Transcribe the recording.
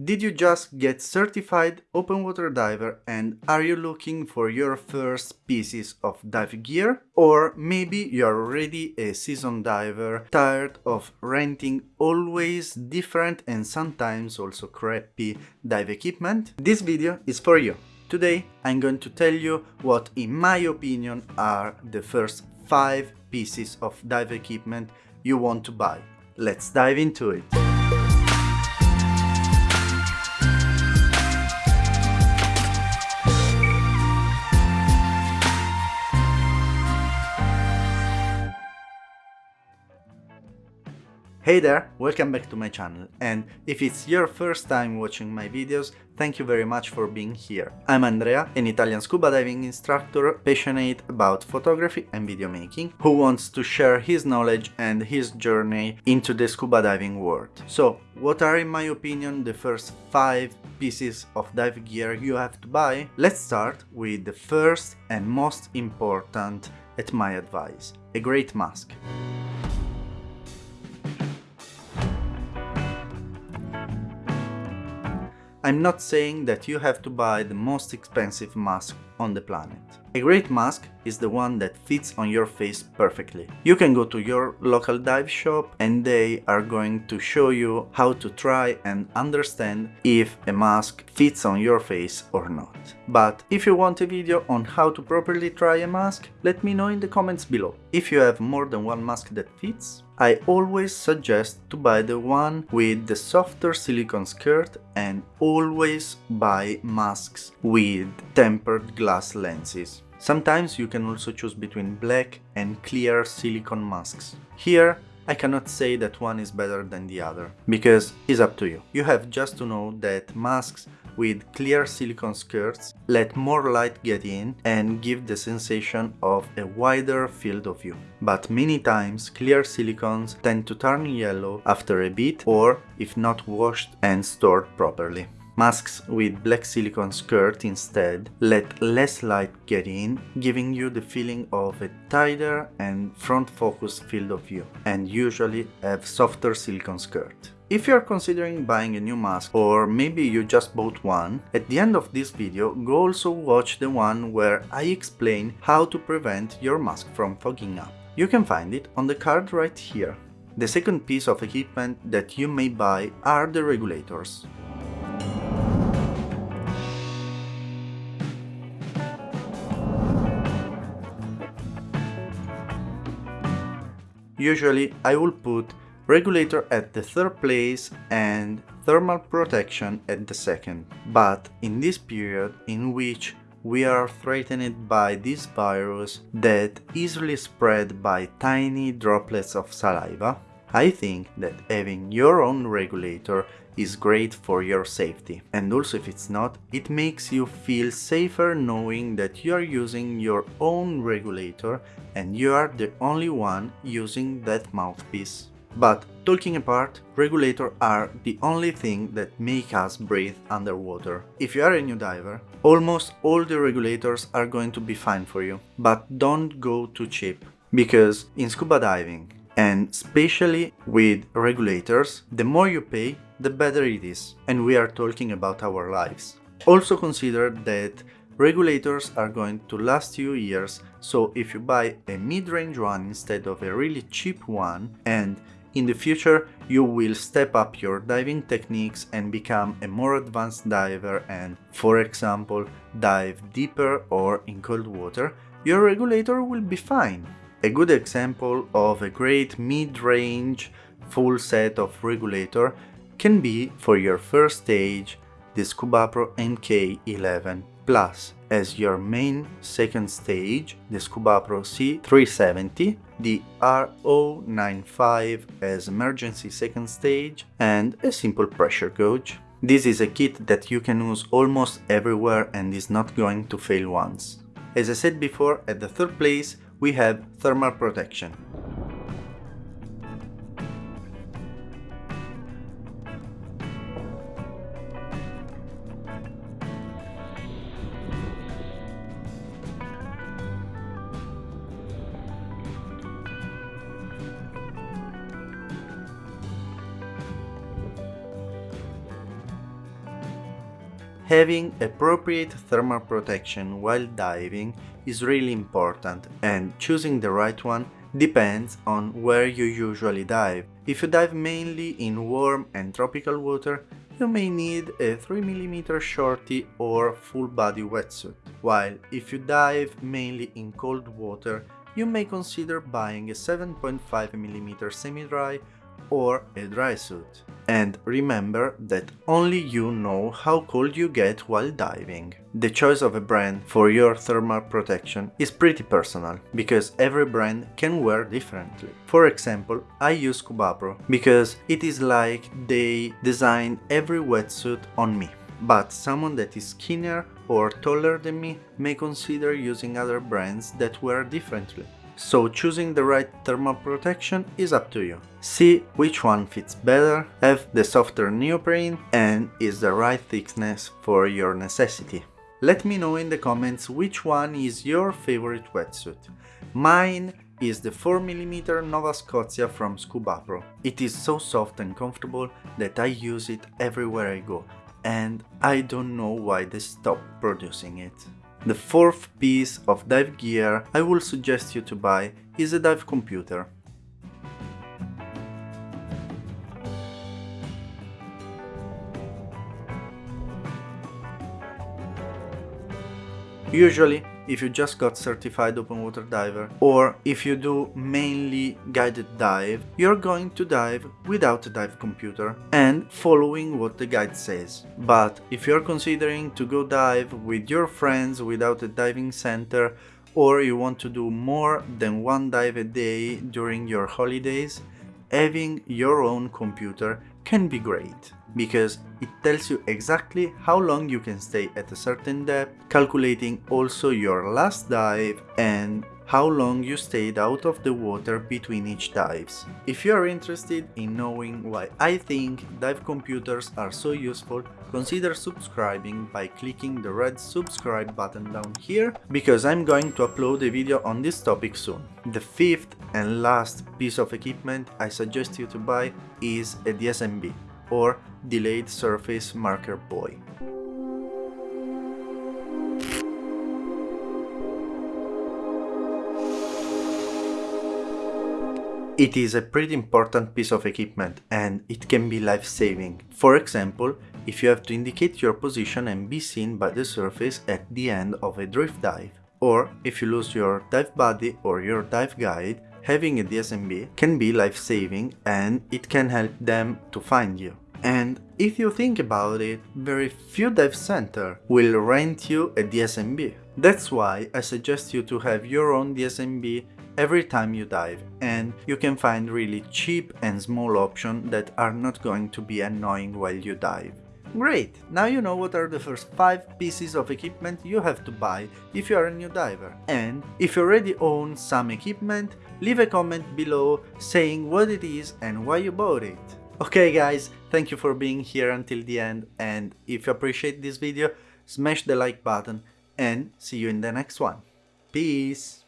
Did you just get certified open water diver and are you looking for your first pieces of dive gear? Or maybe you're already a seasoned diver, tired of renting always different and sometimes also crappy dive equipment? This video is for you. Today I'm going to tell you what in my opinion are the first 5 pieces of dive equipment you want to buy. Let's dive into it. Hey there, welcome back to my channel and if it's your first time watching my videos, thank you very much for being here. I'm Andrea, an Italian scuba diving instructor passionate about photography and video making, who wants to share his knowledge and his journey into the scuba diving world. So, what are in my opinion the first 5 pieces of dive gear you have to buy? Let's start with the first and most important at my advice, a great mask. I'm not saying that you have to buy the most expensive mask on the planet. A great mask is the one that fits on your face perfectly. You can go to your local dive shop and they are going to show you how to try and understand if a mask fits on your face or not. But if you want a video on how to properly try a mask, let me know in the comments below. If you have more than one mask that fits, I always suggest to buy the one with the softer silicone skirt and always buy masks with tempered glass lenses. Sometimes you can also choose between black and clear silicone masks. Here I cannot say that one is better than the other, because it's up to you. You have just to know that masks with clear silicone skirts let more light get in and give the sensation of a wider field of view. But many times clear silicones tend to turn yellow after a bit or if not washed and stored properly. Masks with black silicone skirt instead let less light get in, giving you the feeling of a tighter and front focus field of view, and usually have softer silicone skirt. If you are considering buying a new mask or maybe you just bought one, at the end of this video go also watch the one where I explain how to prevent your mask from fogging up. You can find it on the card right here. The second piece of equipment that you may buy are the regulators. Usually I will put regulator at the third place and thermal protection at the second. But in this period in which we are threatened by this virus that easily spread by tiny droplets of saliva, I think that having your own regulator is great for your safety. And also if it's not, it makes you feel safer knowing that you are using your own regulator and you are the only one using that mouthpiece. But talking apart, regulators are the only thing that make us breathe underwater. If you are a new diver, almost all the regulators are going to be fine for you. But don't go too cheap, because in scuba diving, and especially with regulators, the more you pay, the better it is. And we are talking about our lives. Also consider that regulators are going to last you years, so if you buy a mid-range one instead of a really cheap one and in the future, you will step up your diving techniques and become a more advanced diver and, for example, dive deeper or in cold water, your regulator will be fine. A good example of a great mid-range full set of regulator can be for your first stage the Scubapro MK11 Plus as your main second stage, the Scubapro C370, the R095 as emergency second stage, and a simple pressure gauge. This is a kit that you can use almost everywhere and is not going to fail once. As I said before, at the third place we have thermal protection. Having appropriate thermal protection while diving is really important and choosing the right one depends on where you usually dive. If you dive mainly in warm and tropical water, you may need a 3mm shorty or full body wetsuit, while if you dive mainly in cold water, you may consider buying a 7.5mm semi-dry or a dry suit. And remember that only you know how cold you get while diving. The choice of a brand for your thermal protection is pretty personal, because every brand can wear differently. For example, I use Scubapro, because it is like they design every wetsuit on me. But someone that is skinnier or taller than me may consider using other brands that wear differently so choosing the right thermal protection is up to you. See which one fits better, have the softer neoprene and is the right thickness for your necessity. Let me know in the comments which one is your favorite wetsuit. Mine is the 4mm Nova Scotia from Scubapro. It is so soft and comfortable that I use it everywhere I go and I don't know why they stopped producing it. The fourth piece of dive gear I will suggest you to buy is a dive computer. Usually if you just got certified open water diver or if you do mainly guided dive, you're going to dive without a dive computer and following what the guide says. But if you're considering to go dive with your friends without a diving center or you want to do more than one dive a day during your holidays, having your own computer can be great because it tells you exactly how long you can stay at a certain depth, calculating also your last dive and how long you stayed out of the water between each dives. If you are interested in knowing why I think dive computers are so useful, consider subscribing by clicking the red subscribe button down here, because I'm going to upload a video on this topic soon. The fifth and last piece of equipment I suggest you to buy is a DSMB or Delayed Surface Marker Buoy. It is a pretty important piece of equipment and it can be life-saving. For example, if you have to indicate your position and be seen by the surface at the end of a drift dive. Or if you lose your dive buddy or your dive guide, having a DSMB can be life-saving and it can help them to find you. And if you think about it, very few dive center will rent you a DSMB. That's why I suggest you to have your own DSMB every time you dive and you can find really cheap and small options that are not going to be annoying while you dive. Great! Now you know what are the first 5 pieces of equipment you have to buy if you are a new diver. And if you already own some equipment, leave a comment below saying what it is and why you bought it. Okay guys, thank you for being here until the end and if you appreciate this video, smash the like button and see you in the next one. Peace!